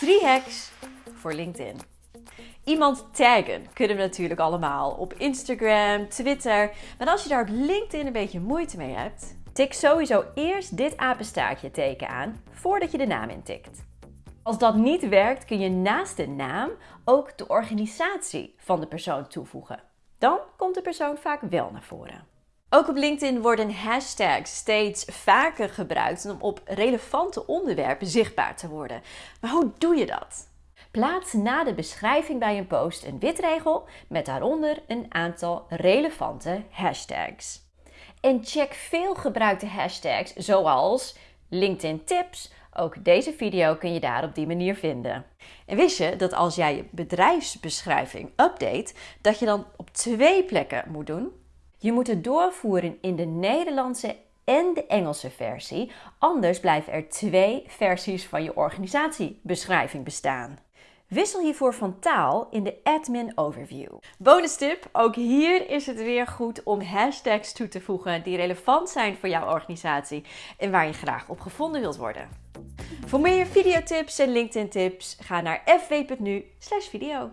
Drie hacks voor LinkedIn. Iemand taggen kunnen we natuurlijk allemaal op Instagram, Twitter. Maar als je daar op LinkedIn een beetje moeite mee hebt, tik sowieso eerst dit apenstaartje teken aan voordat je de naam intikt. Als dat niet werkt, kun je naast de naam ook de organisatie van de persoon toevoegen. Dan komt de persoon vaak wel naar voren. Ook op LinkedIn worden hashtags steeds vaker gebruikt om op relevante onderwerpen zichtbaar te worden. Maar hoe doe je dat? Plaats na de beschrijving bij een post een witregel met daaronder een aantal relevante hashtags. En check veel gebruikte hashtags zoals LinkedIn tips. Ook deze video kun je daar op die manier vinden. En wist je dat als jij je bedrijfsbeschrijving update, dat je dan op twee plekken moet doen? Je moet het doorvoeren in de Nederlandse en de Engelse versie, anders blijven er twee versies van je organisatiebeschrijving bestaan. Wissel hiervoor van taal in de Admin Overview. Bonus tip, ook hier is het weer goed om hashtags toe te voegen die relevant zijn voor jouw organisatie en waar je graag op gevonden wilt worden. Voor meer videotips en LinkedIn tips ga naar fw.nu/video.